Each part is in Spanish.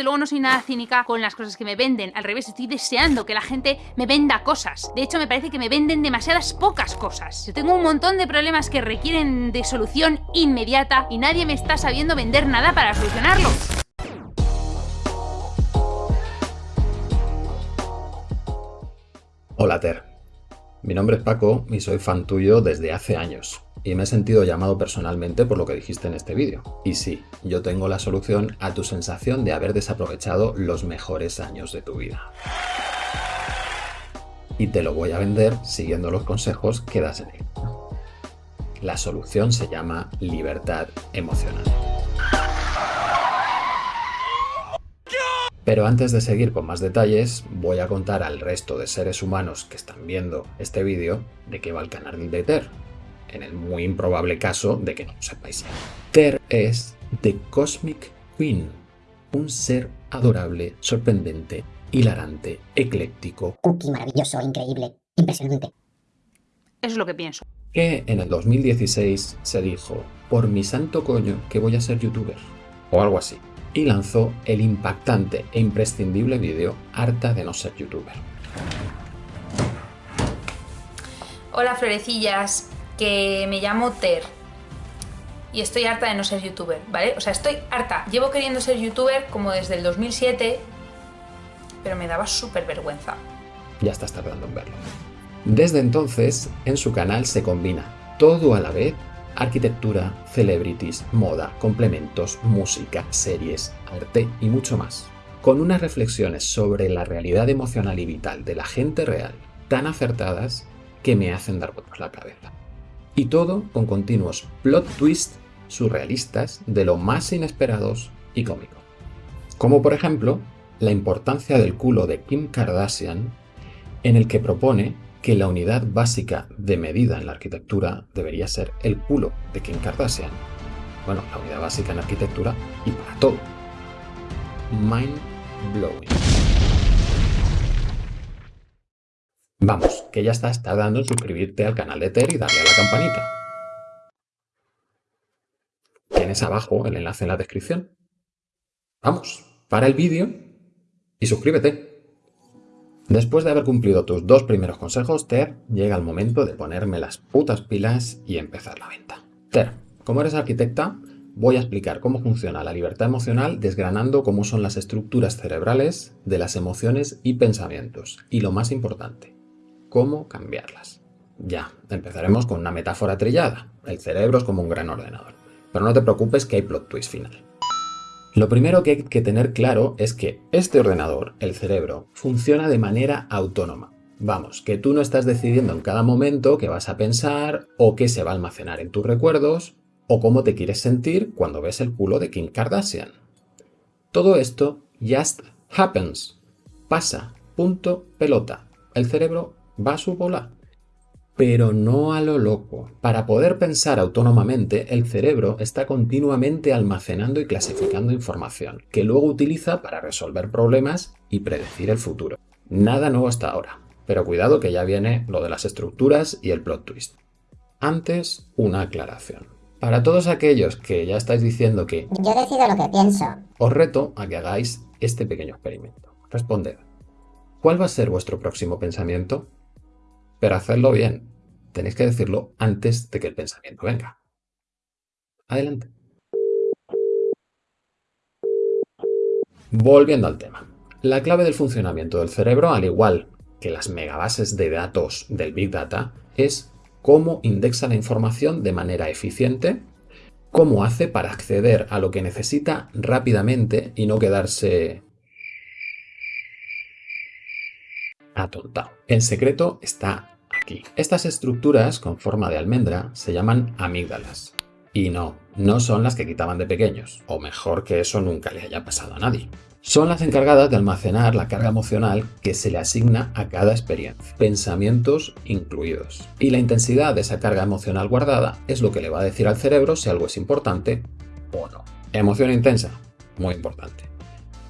desde luego no soy nada cínica con las cosas que me venden. Al revés, estoy deseando que la gente me venda cosas. De hecho, me parece que me venden demasiadas pocas cosas. Yo tengo un montón de problemas que requieren de solución inmediata y nadie me está sabiendo vender nada para solucionarlos. Hola Ter, mi nombre es Paco y soy fan tuyo desde hace años y me he sentido llamado personalmente por lo que dijiste en este vídeo. Y sí, yo tengo la solución a tu sensación de haber desaprovechado los mejores años de tu vida. Y te lo voy a vender siguiendo los consejos que das en él. La solución se llama libertad emocional. Pero antes de seguir con más detalles, voy a contar al resto de seres humanos que están viendo este vídeo de qué va el canal de Ter, en el muy improbable caso de que no lo sepáis. Ter es The Cosmic Queen, un ser adorable, sorprendente, hilarante, ecléctico. Cookie maravilloso, increíble, impresionante. Eso es lo que pienso. Que en el 2016 se dijo, por mi santo coño que voy a ser youtuber, o algo así, y lanzó el impactante e imprescindible vídeo Harta de no ser youtuber. Hola florecillas, que me llamo Ter y estoy harta de no ser youtuber, ¿vale? O sea, estoy harta. Llevo queriendo ser youtuber como desde el 2007, pero me daba súper vergüenza. Ya estás tardando en verlo. Desde entonces, en su canal se combina todo a la vez arquitectura, celebrities, moda, complementos, música, series, arte y mucho más. Con unas reflexiones sobre la realidad emocional y vital de la gente real tan acertadas que me hacen dar vueltas la cabeza. Y todo con continuos plot twists surrealistas de lo más inesperados y cómicos. Como por ejemplo, la importancia del culo de Kim Kardashian, en el que propone que la unidad básica de medida en la arquitectura debería ser el culo de Kim Kardashian. Bueno, la unidad básica en arquitectura y para todo. Mind blowing. Vamos, que ya estás tardando en suscribirte al canal de Ter y darle a la campanita. Tienes abajo el enlace en la descripción. Vamos, para el vídeo y suscríbete. Después de haber cumplido tus dos primeros consejos, Ter, llega el momento de ponerme las putas pilas y empezar la venta. Ter, como eres arquitecta, voy a explicar cómo funciona la libertad emocional desgranando cómo son las estructuras cerebrales de las emociones y pensamientos. Y lo más importante, cómo cambiarlas. Ya, empezaremos con una metáfora trillada. El cerebro es como un gran ordenador. Pero no te preocupes que hay plot twist final. Lo primero que hay que tener claro es que este ordenador, el cerebro, funciona de manera autónoma. Vamos, que tú no estás decidiendo en cada momento qué vas a pensar o qué se va a almacenar en tus recuerdos o cómo te quieres sentir cuando ves el culo de Kim Kardashian. Todo esto just happens. Pasa. Punto. Pelota. El cerebro va a su bola. Pero no a lo loco. Para poder pensar autónomamente, el cerebro está continuamente almacenando y clasificando información, que luego utiliza para resolver problemas y predecir el futuro. Nada nuevo hasta ahora, pero cuidado que ya viene lo de las estructuras y el plot twist. Antes, una aclaración. Para todos aquellos que ya estáis diciendo que Yo decido lo que pienso. os reto a que hagáis este pequeño experimento. Responded. ¿Cuál va a ser vuestro próximo pensamiento? Pero hacedlo bien. Tenéis que decirlo antes de que el pensamiento venga. Adelante. Volviendo al tema. La clave del funcionamiento del cerebro, al igual que las megabases de datos del Big Data, es cómo indexa la información de manera eficiente, cómo hace para acceder a lo que necesita rápidamente y no quedarse atontado. El secreto está Estas estructuras con forma de almendra se llaman amígdalas. Y no, no son las que quitaban de pequeños, o mejor que eso nunca le haya pasado a nadie. Son las encargadas de almacenar la carga emocional que se le asigna a cada experiencia, pensamientos incluidos. Y la intensidad de esa carga emocional guardada es lo que le va a decir al cerebro si algo es importante o no. Emoción intensa, muy importante.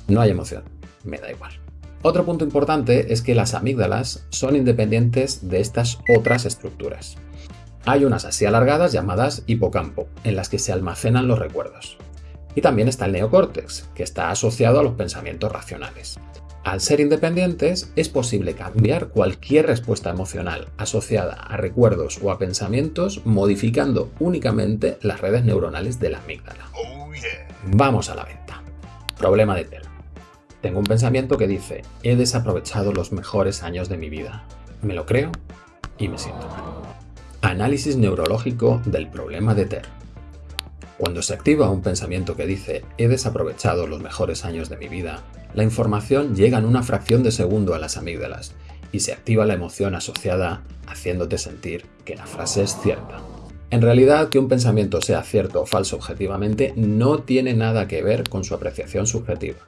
No hay emoción, me da igual. Otro punto importante es que las amígdalas son independientes de estas otras estructuras. Hay unas así alargadas llamadas hipocampo, en las que se almacenan los recuerdos. Y también está el neocórtex, que está asociado a los pensamientos racionales. Al ser independientes, es posible cambiar cualquier respuesta emocional asociada a recuerdos o a pensamientos modificando únicamente las redes neuronales de la amígdala. Vamos a la venta. Problema de TER. Tengo un pensamiento que dice, he desaprovechado los mejores años de mi vida. Me lo creo y me siento mal. Análisis neurológico del problema de TER. Cuando se activa un pensamiento que dice, he desaprovechado los mejores años de mi vida, la información llega en una fracción de segundo a las amígdalas y se activa la emoción asociada haciéndote sentir que la frase es cierta. En realidad, que un pensamiento sea cierto o falso objetivamente no tiene nada que ver con su apreciación subjetiva.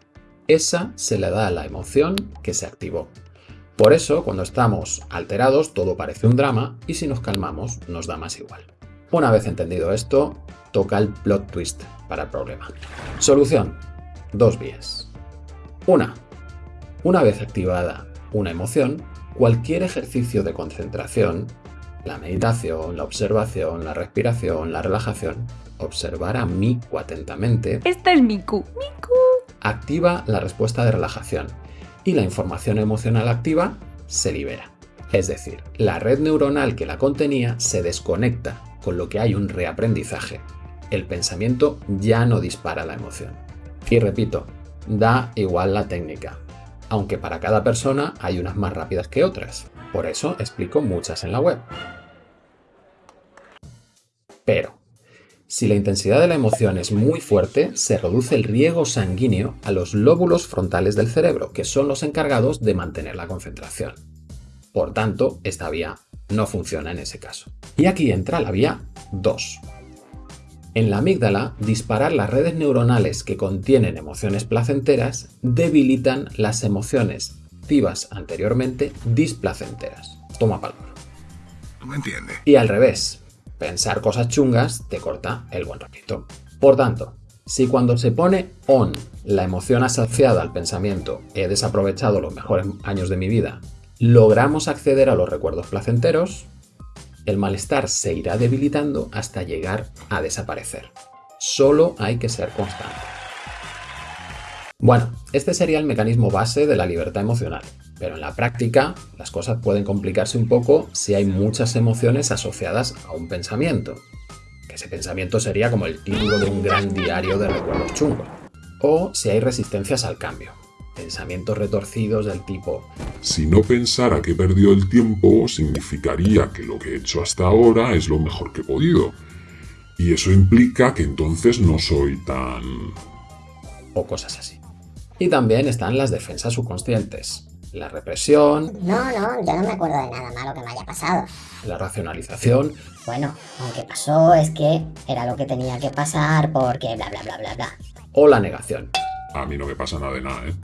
Esa se le da a la emoción que se activó. Por eso, cuando estamos alterados, todo parece un drama y si nos calmamos, nos da más igual. Una vez entendido esto, toca el plot twist para el problema. Solución. Dos vías. Una. Una vez activada una emoción, cualquier ejercicio de concentración, la meditación, la observación, la respiración, la relajación, observar a Miku atentamente. Esta es Miku. Miku. Activa la respuesta de relajación y la información emocional activa se libera. Es decir, la red neuronal que la contenía se desconecta, con lo que hay un reaprendizaje. El pensamiento ya no dispara la emoción. Y repito, da igual la técnica, aunque para cada persona hay unas más rápidas que otras. Por eso explico muchas en la web. Pero, si la intensidad de la emoción es muy fuerte, se reduce el riego sanguíneo a los lóbulos frontales del cerebro, que son los encargados de mantener la concentración. Por tanto, esta vía no funciona en ese caso. Y aquí entra la vía 2. En la amígdala, disparar las redes neuronales que contienen emociones placenteras debilitan las emociones activas anteriormente displacenteras. Toma palabra. ¿Me entiende? Y al revés, pensar cosas chungas te corta el buen ratito. Por tanto, si cuando se pone on la emoción asociada al pensamiento he desaprovechado los mejores años de mi vida, logramos acceder a los recuerdos placenteros, el malestar se irá debilitando hasta llegar a desaparecer. Solo hay que ser constante. Bueno, este sería el mecanismo base de la libertad emocional, pero en la práctica las cosas pueden complicarse un poco si hay muchas emociones asociadas a un pensamiento, que ese pensamiento sería como el título de un gran diario de recuerdos chungos, o si hay resistencias al cambio, pensamientos retorcidos del tipo Si no pensara que he perdido el tiempo, significaría que lo que he hecho hasta ahora es lo mejor que he podido. Y eso implica que entonces no soy tan... o cosas así. Y también están las defensas subconscientes, la represión, No, no, yo no me acuerdo de nada malo que me haya pasado. la racionalización Bueno, aunque pasó es que era lo que tenía que pasar porque bla bla bla bla bla. o la negación. A mí no me pasa nada de nada, ¿eh?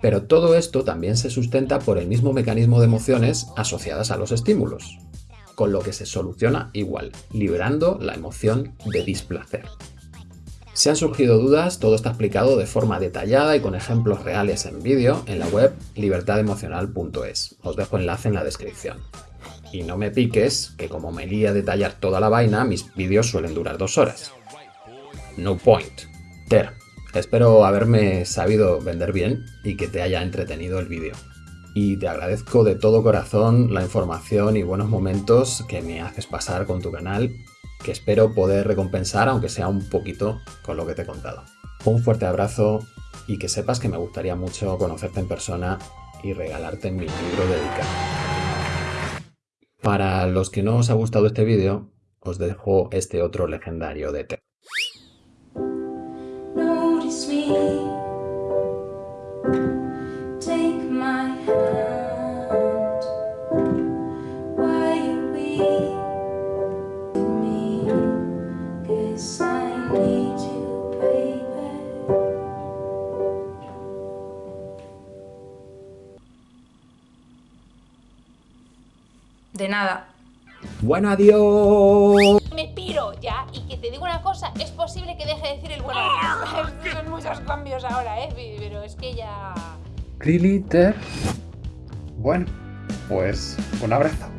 Pero todo esto también se sustenta por el mismo mecanismo de emociones asociadas a los estímulos, con lo que se soluciona igual, liberando la emoción de displacer. Si han surgido dudas, todo está explicado de forma detallada y con ejemplos reales en vídeo en la web libertademocional.es. Os dejo enlace en la descripción. Y no me piques, que como me lía a detallar toda la vaina, mis vídeos suelen durar dos horas. No point. Ter, espero haberme sabido vender bien y que te haya entretenido el vídeo. Y te agradezco de todo corazón la información y buenos momentos que me haces pasar con tu canal, que espero poder recompensar, aunque sea un poquito, con lo que te he contado. Un fuerte abrazo y que sepas que me gustaría mucho conocerte en persona y regalarte mi libro dedicado. Para los que no os ha gustado este vídeo, os dejo este otro legendario de De nada. Bueno, adiós. Me piro ya y que te digo una cosa, es posible que deje de decir el bueno. Son muchos cambios ahora, ¿eh? Pero es que ya... Liliter. Bueno, pues un abrazo.